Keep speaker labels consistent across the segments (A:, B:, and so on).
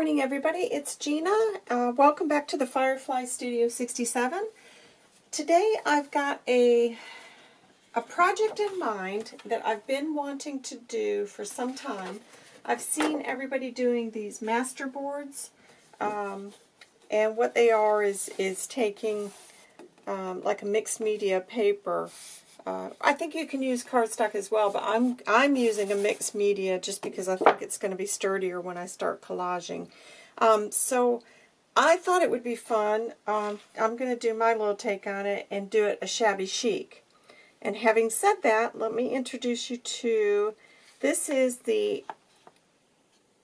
A: morning, everybody. It's Gina. Uh, welcome back to the Firefly Studio 67. Today I've got a, a project in mind that I've been wanting to do for some time. I've seen everybody doing these master boards, um, and what they are is, is taking um, like a mixed media paper uh, I think you can use cardstock as well, but I'm I'm using a mixed media just because I think it's going to be sturdier when I start collaging. Um, so I thought it would be fun. Um, I'm going to do my little take on it and do it a shabby chic. And having said that, let me introduce you to, this is the,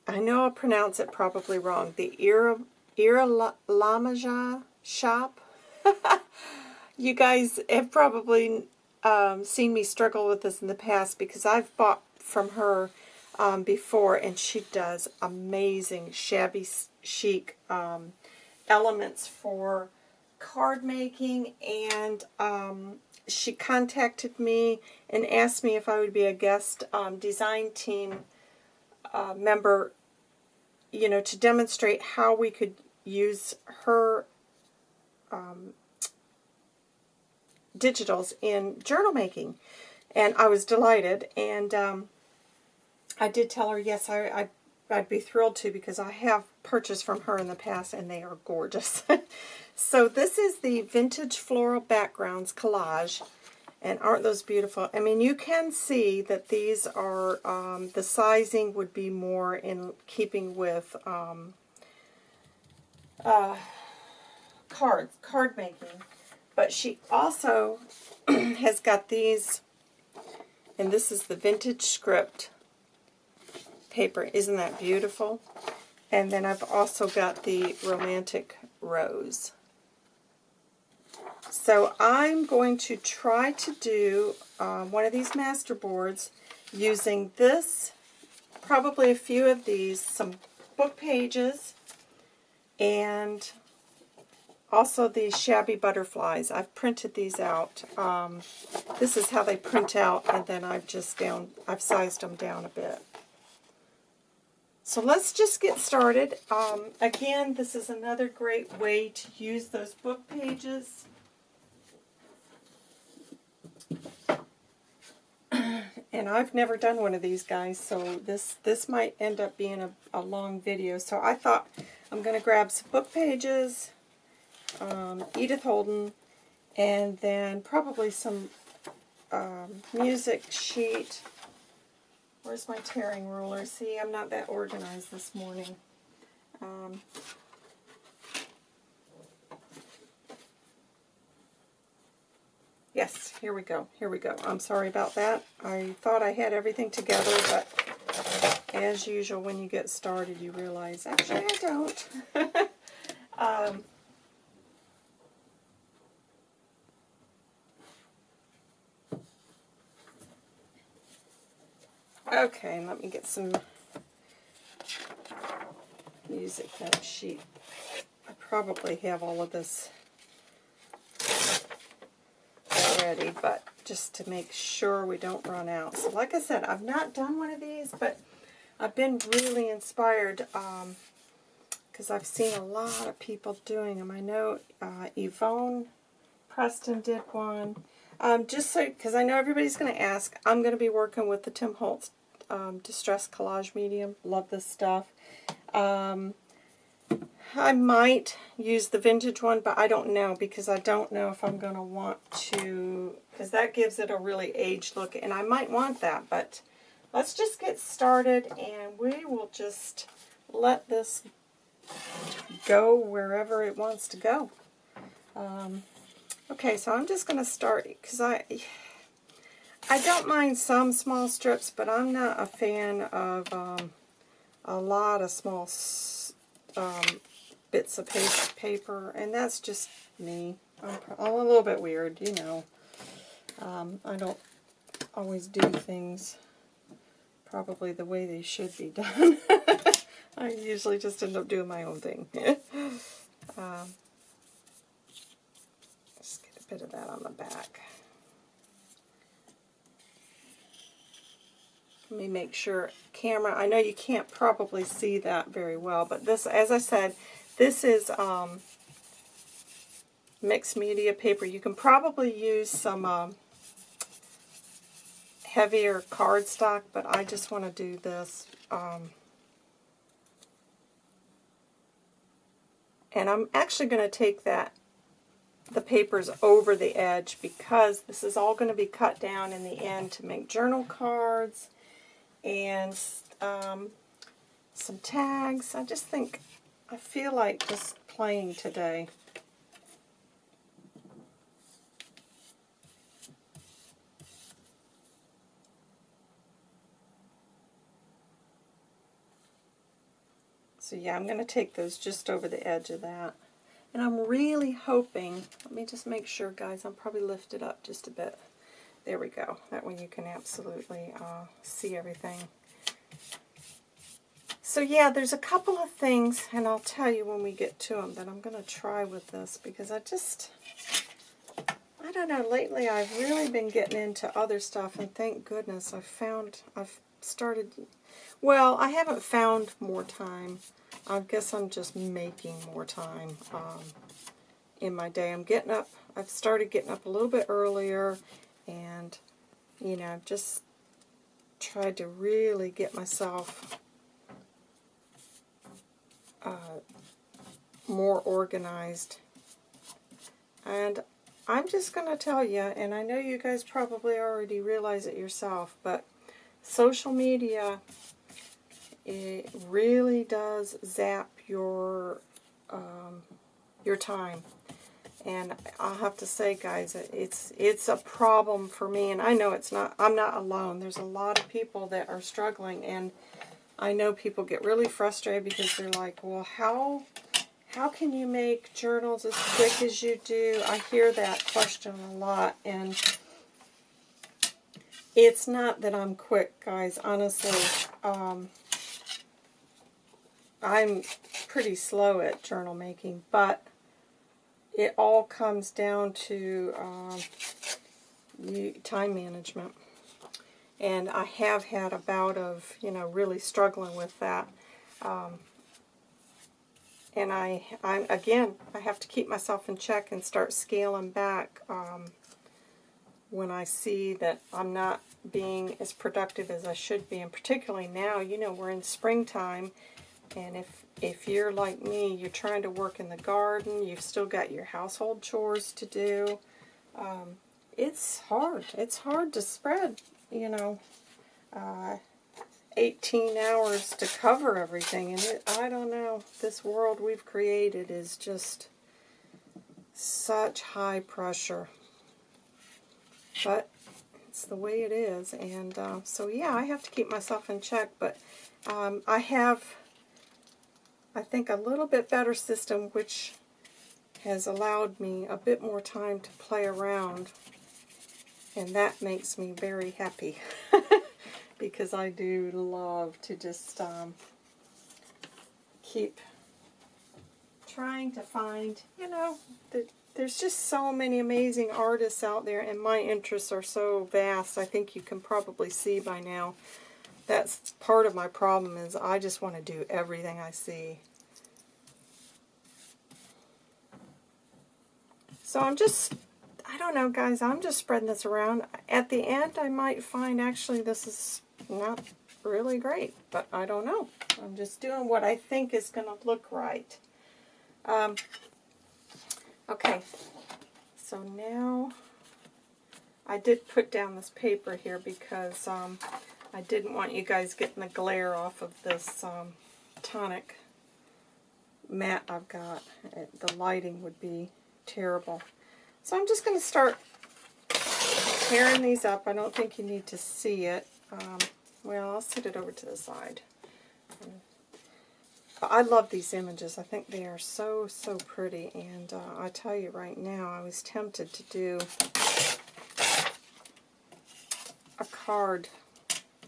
A: I know I'll pronounce it probably wrong, the Ira, Ira Lamaja shop. you guys have probably um, seen me struggle with this in the past because I've bought from her um, before and she does amazing shabby chic um, elements for card making and um, she contacted me and asked me if I would be a guest um, design team uh, member you know to demonstrate how we could use her um, digitals in journal making. And I was delighted. And um, I did tell her, yes, I, I, I'd be thrilled to because I have purchased from her in the past and they are gorgeous. so this is the Vintage Floral Backgrounds Collage. And aren't those beautiful? I mean, you can see that these are, um, the sizing would be more in keeping with um, uh, cards, card making. But she also has got these, and this is the vintage script paper. Isn't that beautiful? And then I've also got the romantic rose. So I'm going to try to do um, one of these master boards using this, probably a few of these, some book pages, and also these shabby butterflies. I've printed these out. Um, this is how they print out, and then I've just down, I've sized them down a bit. So let's just get started. Um, again, this is another great way to use those book pages. and I've never done one of these guys, so this, this might end up being a, a long video. So I thought I'm going to grab some book pages, um, Edith Holden, and then probably some um, music sheet. Where's my tearing ruler? See, I'm not that organized this morning. Um, yes, here we go. Here we go. I'm sorry about that. I thought I had everything together, but as usual, when you get started, you realize, actually, I don't. um, Okay, let me get some music note sheet. I probably have all of this already, but just to make sure we don't run out. So like I said, I've not done one of these, but I've been really inspired because um, I've seen a lot of people doing them. I know uh, Yvonne Preston did one. Um, just so, because I know everybody's going to ask, I'm going to be working with the Tim Holtz um, Distress Collage Medium. Love this stuff. Um, I might use the vintage one, but I don't know because I don't know if I'm going to want to, because that gives it a really aged look, and I might want that, but let's just get started, and we will just let this go wherever it wants to go. Um, okay, so I'm just going to start, because I, I don't mind some small strips, but I'm not a fan of um, a lot of small um, bits of paper, and that's just me. I'm, I'm, a little bit weird, you know. Um, I don't always do things probably the way they should be done. I usually just end up doing my own thing. um, just get a bit of that on the back. Let me make sure camera, I know you can't probably see that very well, but this, as I said, this is um, mixed media paper. You can probably use some um, heavier cardstock, but I just want to do this. Um, and I'm actually going to take that the papers over the edge because this is all going to be cut down in the end to make journal cards and um, some tags. I just think, I feel like just playing today. So yeah, I'm going to take those just over the edge of that. And I'm really hoping, let me just make sure, guys, I'm probably lifted up just a bit. There we go. That way you can absolutely uh, see everything. So yeah, there's a couple of things, and I'll tell you when we get to them, that I'm going to try with this, because I just, I don't know, lately I've really been getting into other stuff, and thank goodness I've found, I've started well, I haven't found more time. I guess I'm just making more time um, in my day. I'm getting up, I've started getting up a little bit earlier, and, you know, I've just tried to really get myself uh, more organized. And I'm just going to tell you, and I know you guys probably already realize it yourself, but social media it really does zap your um, your time. And I'll have to say, guys, it's it's a problem for me, and I know it's not. I'm not alone. There's a lot of people that are struggling, and I know people get really frustrated because they're like, "Well, how how can you make journals as quick as you do?" I hear that question a lot, and it's not that I'm quick, guys. Honestly, um, I'm pretty slow at journal making, but it all comes down to um, time management. And I have had a bout of, you know, really struggling with that. Um, and I, I, again, I have to keep myself in check and start scaling back um, when I see that I'm not being as productive as I should be. And particularly now, you know, we're in springtime, and if, if you're like me, you're trying to work in the garden, you've still got your household chores to do, um, it's hard. It's hard to spread, you know, uh, 18 hours to cover everything. And it, I don't know, this world we've created is just such high pressure. But it's the way it is. And uh, so, yeah, I have to keep myself in check. But um, I have I think, a little bit better system, which has allowed me a bit more time to play around. And that makes me very happy. because I do love to just um, keep trying to find, you know, the, there's just so many amazing artists out there, and my interests are so vast. I think you can probably see by now that's part of my problem is I just want to do everything I see. So I'm just, I don't know guys, I'm just spreading this around. At the end I might find actually this is not really great, but I don't know. I'm just doing what I think is going to look right. Um, okay, so now I did put down this paper here because um, I didn't want you guys getting the glare off of this um, tonic mat I've got. It, the lighting would be terrible. So I'm just going to start tearing these up. I don't think you need to see it. Um, well, I'll set it over to the side. I love these images. I think they are so, so pretty. And uh, I tell you right now, I was tempted to do a card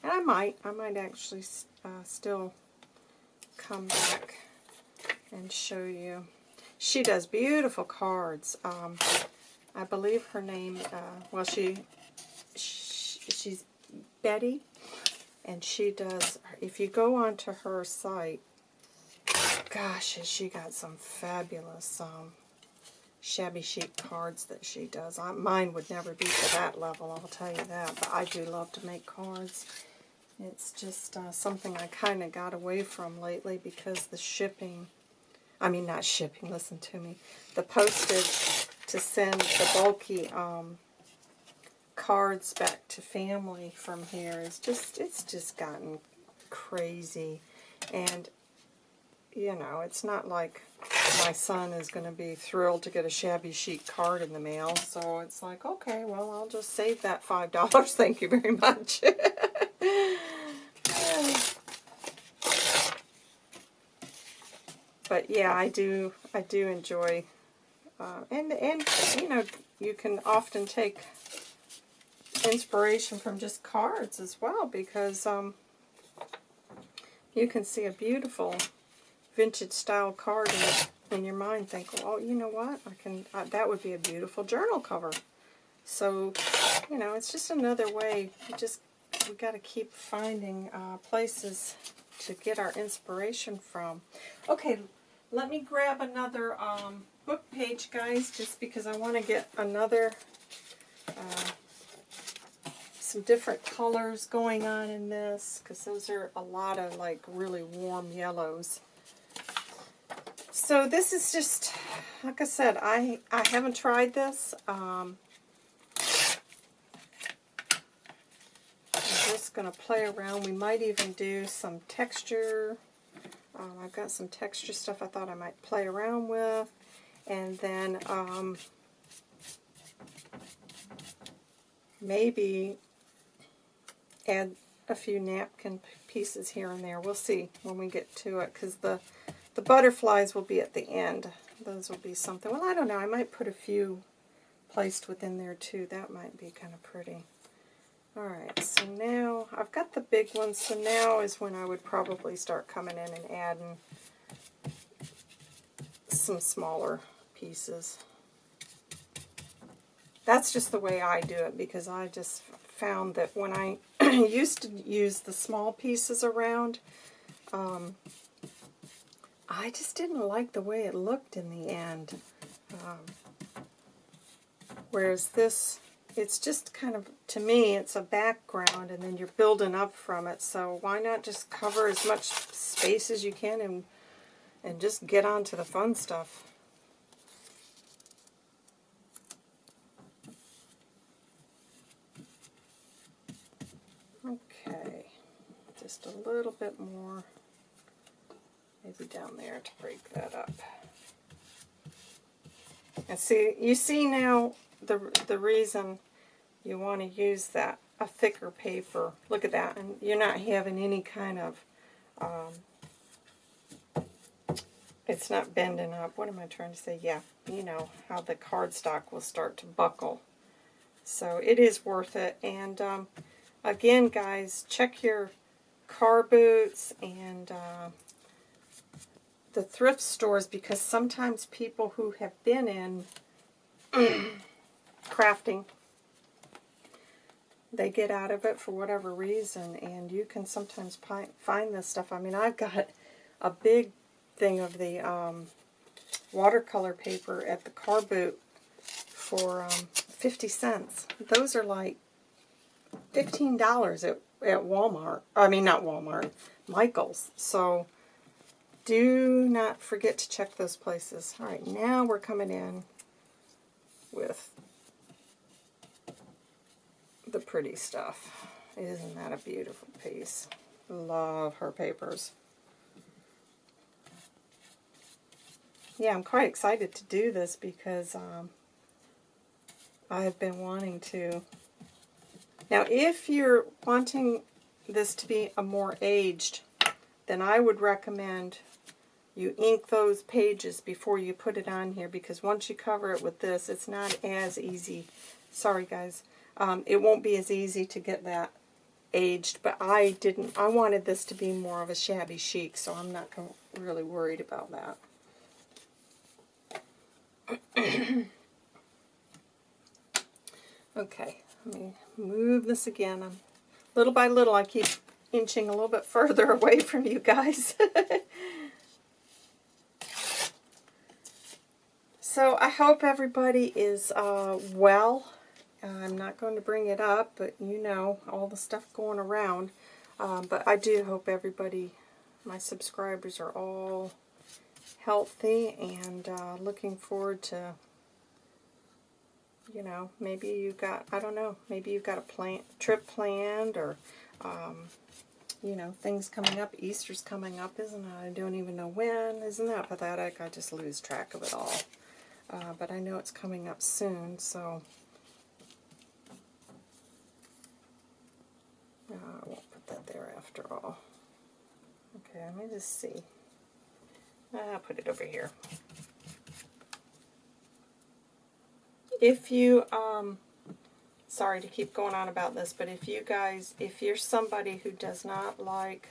A: and I might, I might actually uh, still come back and show you. She does beautiful cards. Um, I believe her name, uh, well, she, she, she's Betty, and she does, if you go onto her site, gosh, has she got some fabulous um, shabby chic cards that she does. I, mine would never be to that level, I'll tell you that, but I do love to make cards. It's just uh, something I kind of got away from lately because the shipping, I mean not shipping, listen to me, the postage to send the bulky um, cards back to family from here is just, it's just gotten crazy. And, you know, it's not like my son is going to be thrilled to get a shabby chic card in the mail. So it's like, okay, well, I'll just save that $5. Thank you very much. but yeah, I do, I do enjoy, uh, and, and, you know, you can often take inspiration from just cards as well because um, you can see a beautiful vintage style card in, in your mind think, well, you know what, I can that would be a beautiful journal cover. So, you know, it's just another way. We just we got to keep finding uh, places to get our inspiration from. Okay, let me grab another um, book page, guys, just because I want to get another uh, some different colors going on in this because those are a lot of like really warm yellows. So this is just, like I said, I, I haven't tried this. Um, I'm just going to play around. We might even do some texture. Um, I've got some texture stuff I thought I might play around with. And then um, maybe add a few napkin pieces here and there. We'll see when we get to it because the, the butterflies will be at the end. Those will be something. Well, I don't know. I might put a few placed within there too. That might be kind of pretty. Alright, so now I've got the big ones, so now is when I would probably start coming in and adding some smaller pieces. That's just the way I do it because I just found that when I used to use the small pieces around, um, I just didn't like the way it looked in the end. Um, whereas this, it's just kind of, to me, it's a background and then you're building up from it. So why not just cover as much space as you can and, and just get on to the fun stuff. Okay, just a little bit more, maybe down there to break that up. And see, you see now the, the reason you want to use that, a thicker paper. Look at that, and you're not having any kind of, um, it's not bending up. What am I trying to say? Yeah, you know, how the cardstock will start to buckle. So it is worth it. And um, again, guys, check your car boots and uh, the thrift stores because sometimes people who have been in crafting, they get out of it for whatever reason and you can sometimes find this stuff. I mean, I've got a big thing of the um, watercolor paper at the car boot for um, 50 cents. Those are like $15 at at Walmart. I mean, not Walmart, Michael's. So do not forget to check those places. All right, now we're coming in with the pretty stuff. Isn't that a beautiful piece? Love her papers. Yeah, I'm quite excited to do this because um, I've been wanting to now, if you're wanting this to be a more aged, then I would recommend you ink those pages before you put it on here because once you cover it with this, it's not as easy. Sorry, guys. Um, it won't be as easy to get that aged, but I didn't, I wanted this to be more of a shabby chic, so I'm not really worried about that. okay, let me move this again. little by little, I keep inching a little bit further away from you guys. so I hope everybody is uh, well. I'm not going to bring it up, but you know, all the stuff going around. Um, but I do hope everybody, my subscribers, are all healthy and uh, looking forward to, you know, maybe you got, I don't know, maybe you've got a plan, trip planned or, um, you know, things coming up. Easter's coming up, isn't it? I don't even know when. Isn't that pathetic? I just lose track of it all. Uh, but I know it's coming up soon, so... Uh, I won't put that there after all. Okay, let me just see. I'll put it over here. If you, um, sorry to keep going on about this, but if you guys, if you're somebody who does not like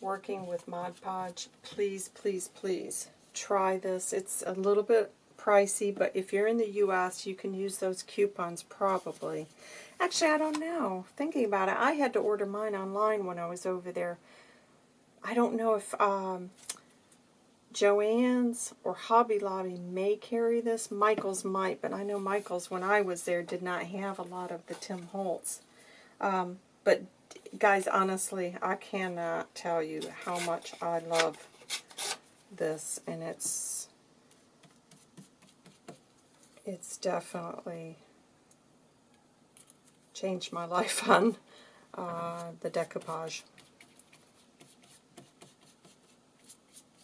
A: working with Mod Podge, please, please, please try this. It's a little bit pricey, but if you're in the U.S., you can use those coupons probably. Actually, I don't know. Thinking about it, I had to order mine online when I was over there. I don't know if um, Joann's or Hobby Lobby may carry this. Michael's might, but I know Michael's, when I was there, did not have a lot of the Tim Holtz. Um, but, guys, honestly, I cannot tell you how much I love this, and it's it's definitely changed my life on uh, the decoupage.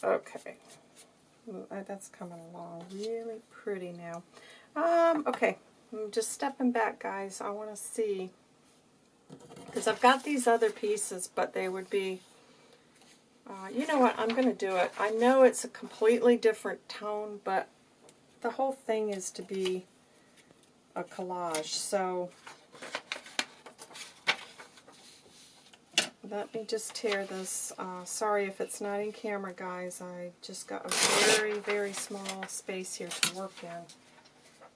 A: Okay. That's coming along really pretty now. Um, okay. I'm just stepping back, guys. I want to see. Because I've got these other pieces, but they would be... Uh, you know what? I'm going to do it. I know it's a completely different tone, but the whole thing is to be a collage. So let me just tear this. Uh, sorry if it's not in camera, guys. I just got a very, very small space here to work in.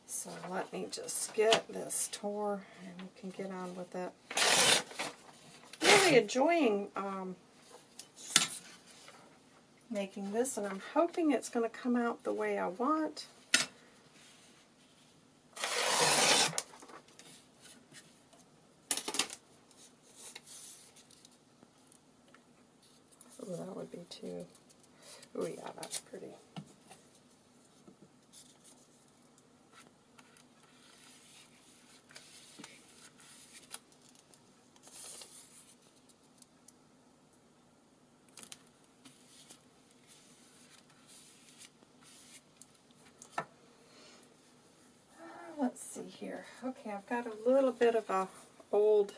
A: So let me just get this tore and we can get on with it. Really enjoying um, making this, and I'm hoping it's going to come out the way I want. too. Oh yeah, that's pretty. let's see here. Okay, I've got a little bit of a old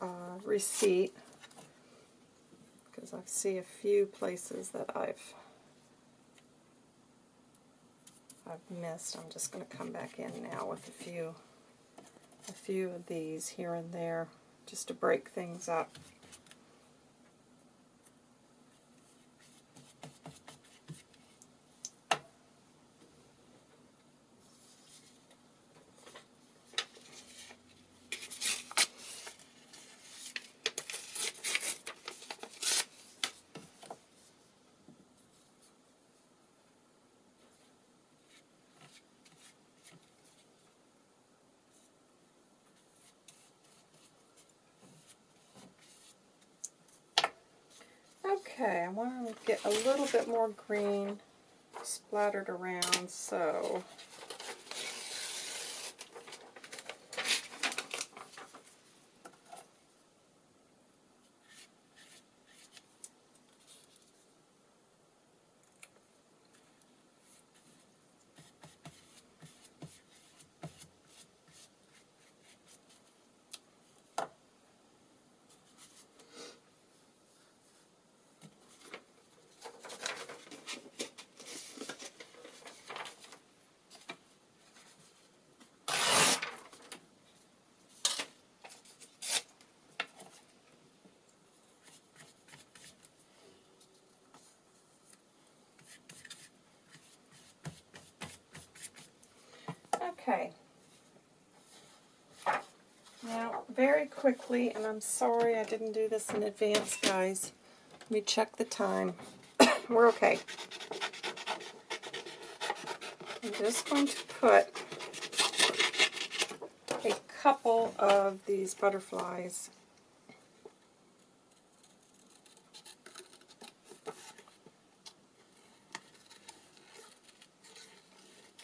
A: uh, receipt because I see a few places that I've I've missed. I'm just going to come back in now with a few a few of these here and there just to break things up. Okay, I want to get a little bit more green splattered around, so Okay. Now, very quickly, and I'm sorry I didn't do this in advance, guys. Let me check the time. We're okay. I'm just going to put a couple of these butterflies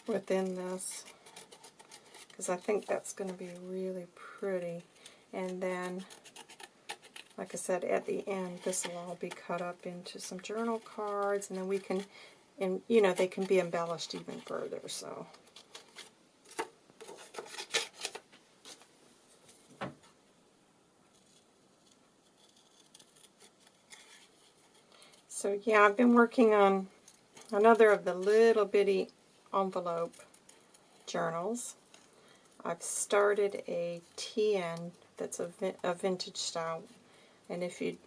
A: within this because I think that's going to be really pretty. And then, like I said, at the end, this will all be cut up into some journal cards, and then we can, and you know, they can be embellished even further. So. So yeah, I've been working on another of the little bitty envelope journals. I've started a TN that's a, a vintage style, and if you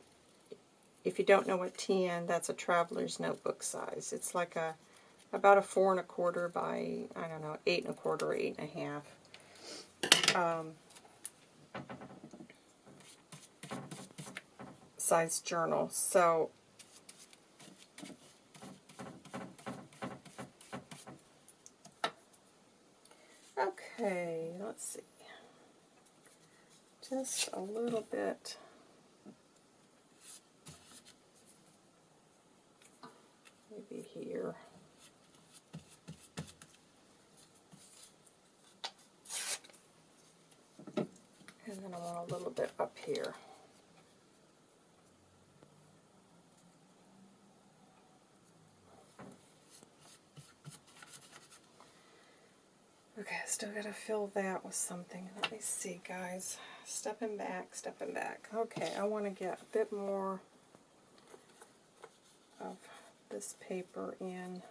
A: if you don't know what TN, that's a traveler's notebook size. It's like a about a four and a quarter by I don't know eight and a quarter, eight and a half um, size journal. So Okay, let's see. Just a little bit. Maybe here. And then I want a little bit up here. Okay, I still gotta fill that with something. Let me see, guys. Stepping back, stepping back. Okay, I want to get a bit more of this paper in.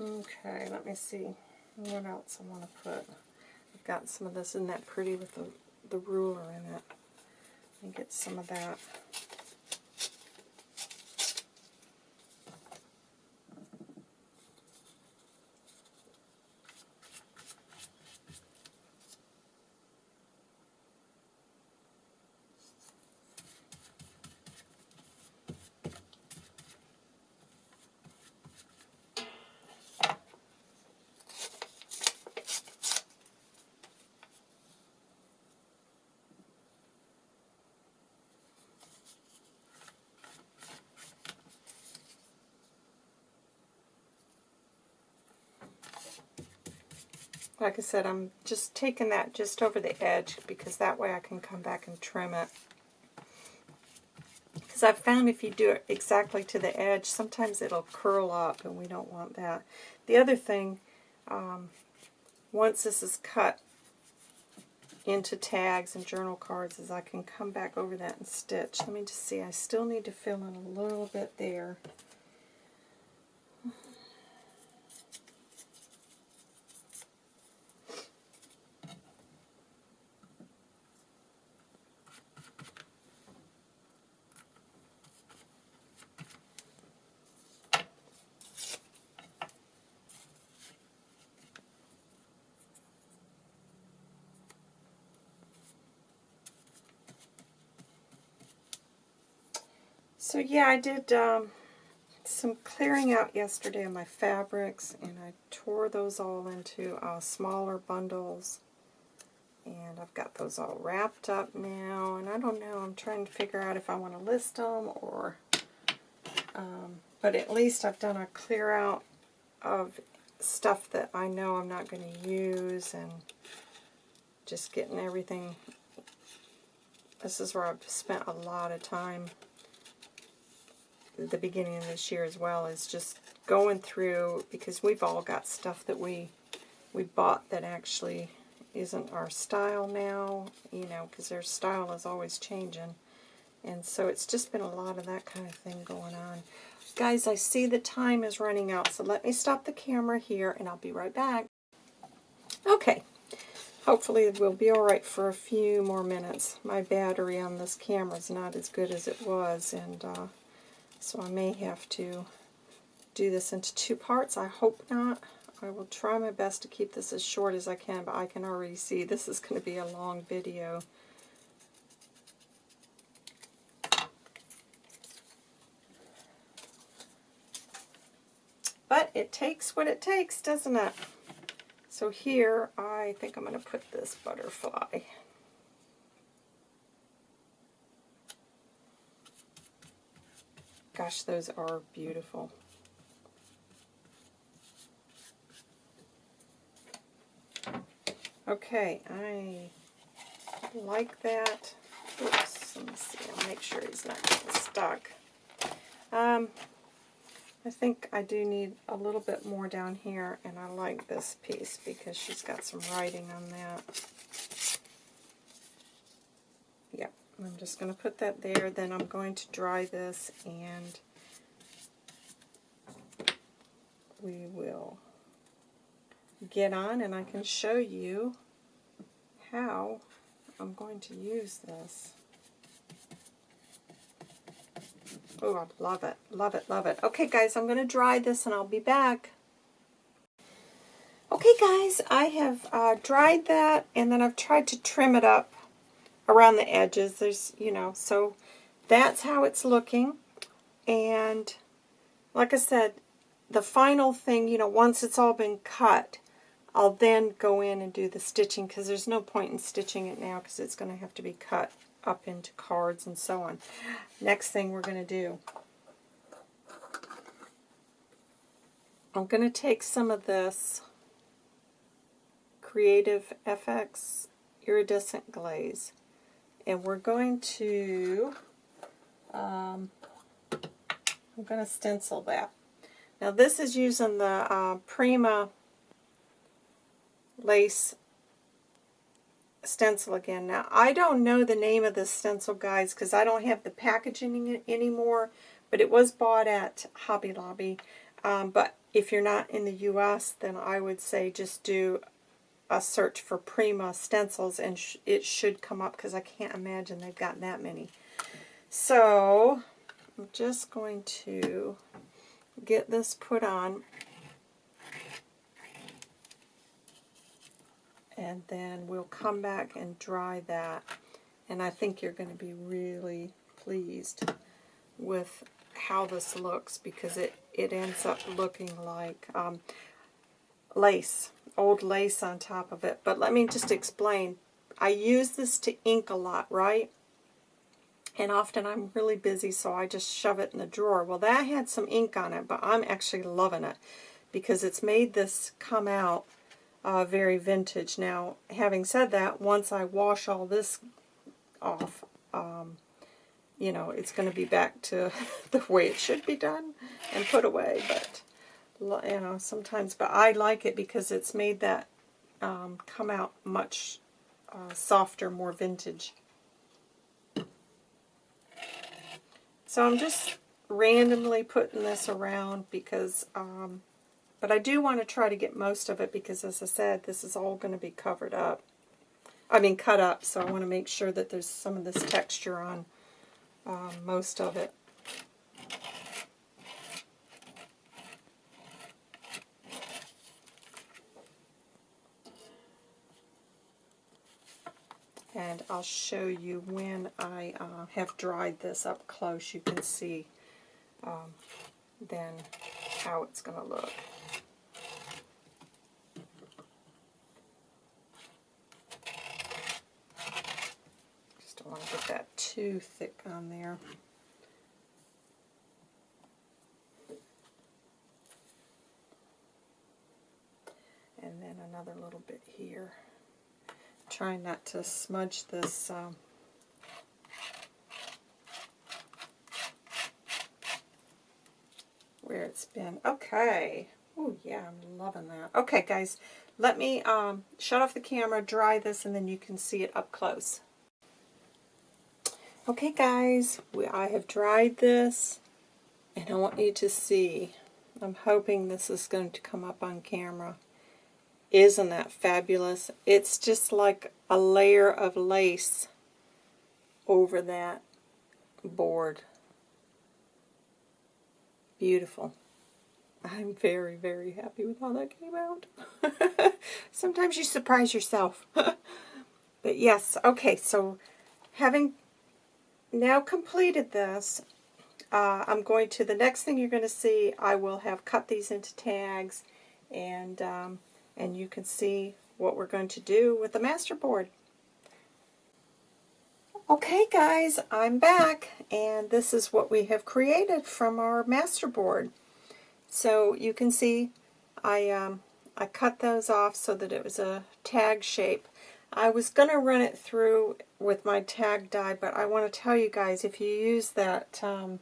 A: Okay, let me see what else I want to put. I've got some of this in that pretty with the, the ruler in it. Let me get some of that. Like I said, I'm just taking that just over the edge because that way I can come back and trim it. Because I've found if you do it exactly to the edge, sometimes it'll curl up and we don't want that. The other thing, um, once this is cut into tags and journal cards, is I can come back over that and stitch. Let me just see, I still need to fill in a little bit there. Yeah, I did um, some clearing out yesterday of my fabrics, and I tore those all into uh, smaller bundles. And I've got those all wrapped up now, and I don't know, I'm trying to figure out if I want to list them or... Um, but at least I've done a clear out of stuff that I know I'm not going to use, and just getting everything This is where I've spent a lot of time the beginning of this year as well, is just going through, because we've all got stuff that we we bought that actually isn't our style now, you know, because their style is always changing. And so it's just been a lot of that kind of thing going on. Guys, I see the time is running out, so let me stop the camera here and I'll be right back. Okay, hopefully we'll be alright for a few more minutes. My battery on this camera is not as good as it was, and uh, so I may have to do this into two parts. I hope not. I will try my best to keep this as short as I can, but I can already see this is going to be a long video. But it takes what it takes, doesn't it? So here, I think I'm going to put this butterfly. Gosh, those are beautiful. Okay, I like that. Oops, let me see. I'll make sure he's not getting stuck. Um, I think I do need a little bit more down here, and I like this piece because she's got some writing on that. I'm just going to put that there. Then I'm going to dry this, and we will get on, and I can show you how I'm going to use this. Oh, I love it, love it, love it. Okay, guys, I'm going to dry this and I'll be back. Okay, guys, I have uh, dried that and then I've tried to trim it up around the edges. There's, you know, so that's how it's looking. And like I said, the final thing, you know, once it's all been cut, I'll then go in and do the stitching because there's no point in stitching it now because it's going to have to be cut up into cards and so on. Next thing we're going to do, I'm going to take some of this Creative FX Iridescent Glaze and we're going to, um, I'm going to stencil that. Now this is using the uh, Prima lace stencil again. Now, I don't know the name of this stencil, guys, because I don't have the packaging anymore, but it was bought at Hobby Lobby. Um, but if you're not in the U.S., then I would say just do a search for Prima stencils, and sh it should come up, because I can't imagine they've got that many. So, I'm just going to get this put on. and then we'll come back and dry that. And I think you're going to be really pleased with how this looks because it, it ends up looking like um, lace, old lace on top of it. But let me just explain. I use this to ink a lot, right? And often I'm really busy, so I just shove it in the drawer. Well, that had some ink on it, but I'm actually loving it because it's made this come out uh, very vintage. Now, having said that, once I wash all this off, um, you know, it's going to be back to the way it should be done and put away. But, you know, sometimes, but I like it because it's made that um, come out much uh, softer, more vintage. So I'm just randomly putting this around because um, but I do want to try to get most of it because, as I said, this is all going to be covered up. I mean, cut up, so I want to make sure that there's some of this texture on um, most of it. And I'll show you when I uh, have dried this up close. You can see um, then how it's going to look. Just don't want to get that too thick on there. And then another little bit here trying not to smudge this um, where it's been. Okay. Oh, yeah, I'm loving that. Okay, guys, let me um, shut off the camera, dry this, and then you can see it up close. Okay, guys, we, I have dried this, and I want you to see. I'm hoping this is going to come up on camera. Isn't that fabulous? It's just like a layer of lace over that board. Beautiful. I'm very, very happy with how that came out. Sometimes you surprise yourself. but yes, okay, so having now completed this, uh, I'm going to, the next thing you're going to see, I will have cut these into tags and, um, and you can see what we're going to do with the masterboard. Okay guys, I'm back and this is what we have created from our masterboard. So you can see I, um, I cut those off so that it was a tag shape. I was going to run it through with my tag die, but I want to tell you guys, if you use that um,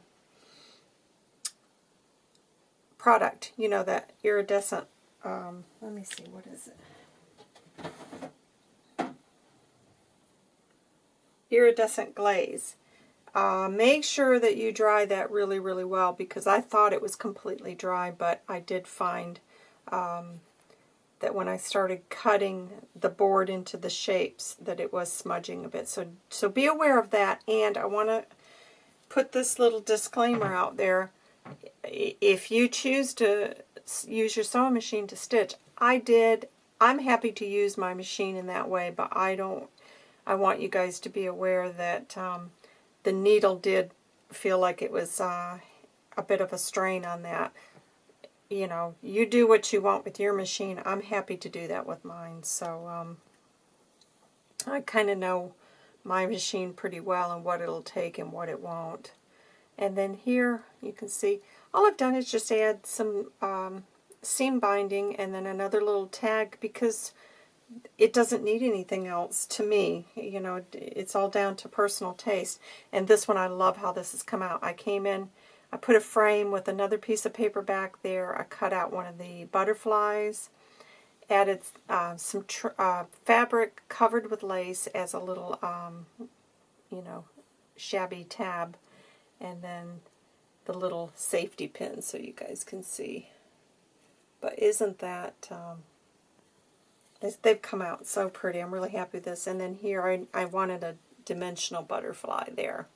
A: product, you know, that iridescent, um, let me see, what is it? iridescent glaze. Uh, make sure that you dry that really, really well because I thought it was completely dry, but I did find um, that when I started cutting the board into the shapes that it was smudging a bit. So, so be aware of that. And I want to put this little disclaimer out there. If you choose to use your sewing machine to stitch, I did. I'm happy to use my machine in that way, but I don't I want you guys to be aware that um, the needle did feel like it was uh, a bit of a strain on that. You know, you do what you want with your machine. I'm happy to do that with mine. So um, I kind of know my machine pretty well and what it'll take and what it won't. And then here you can see all I've done is just add some um, seam binding and then another little tag because it doesn't need anything else to me. You know, it's all down to personal taste. And this one, I love how this has come out. I came in, I put a frame with another piece of paper back there. I cut out one of the butterflies, added uh, some uh, fabric covered with lace as a little, um, you know, shabby tab. And then the little safety pin so you guys can see. But isn't that... Um, They've come out so pretty. I'm really happy with this. And then here I, I wanted a dimensional butterfly there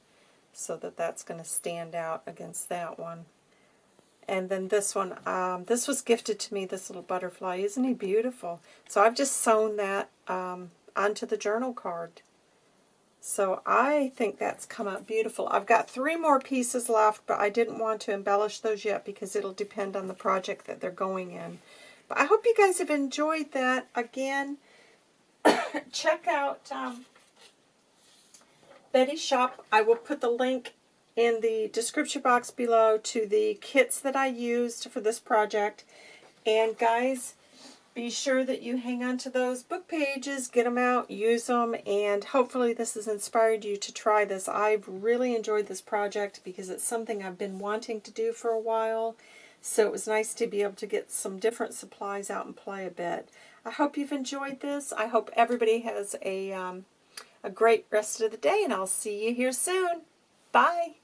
A: so that that's going to stand out against that one. And then this one, um, this was gifted to me, this little butterfly. Isn't he beautiful? So I've just sewn that um, onto the journal card. So I think that's come out beautiful. I've got three more pieces left, but I didn't want to embellish those yet because it'll depend on the project that they're going in. But I hope you guys have enjoyed that. Again, check out um, Betty's shop. I will put the link in the description box below to the kits that I used for this project. And guys, be sure that you hang on to those book pages, get them out, use them, and hopefully this has inspired you to try this. I've really enjoyed this project because it's something I've been wanting to do for a while. So it was nice to be able to get some different supplies out and play a bit. I hope you've enjoyed this. I hope everybody has a, um, a great rest of the day, and I'll see you here soon. Bye.